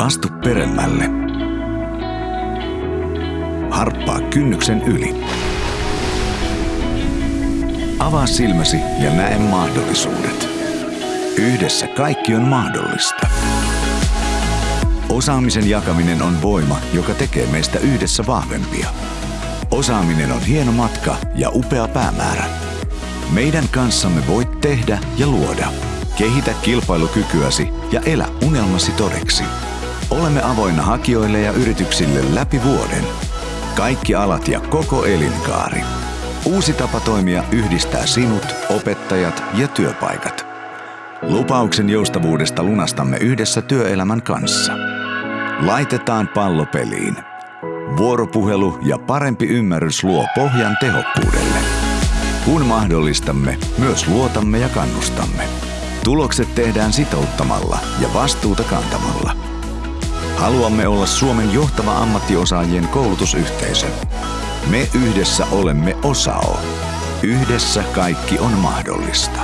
Astu peremmälle. Harppaa kynnyksen yli. Avaa silmäsi ja näe mahdollisuudet. Yhdessä kaikki on mahdollista. Osaamisen jakaminen on voima, joka tekee meistä yhdessä vahvempia. Osaaminen on hieno matka ja upea päämäärä. Meidän kanssamme voit tehdä ja luoda. Kehitä kilpailukykyäsi ja elä unelmasi todeksi. Olemme avoinna hakijoille ja yrityksille läpi vuoden. Kaikki alat ja koko elinkaari. Uusi tapa toimia yhdistää sinut, opettajat ja työpaikat. Lupauksen joustavuudesta lunastamme yhdessä työelämän kanssa. Laitetaan pallo peliin. Vuoropuhelu ja parempi ymmärrys luo pohjan tehokkuudelle. Kun mahdollistamme, myös luotamme ja kannustamme. Tulokset tehdään sitouttamalla ja vastuuta kantamalla. Haluamme olla Suomen johtava ammattiosaajien koulutusyhteisö. Me yhdessä olemme OSAO. Yhdessä kaikki on mahdollista.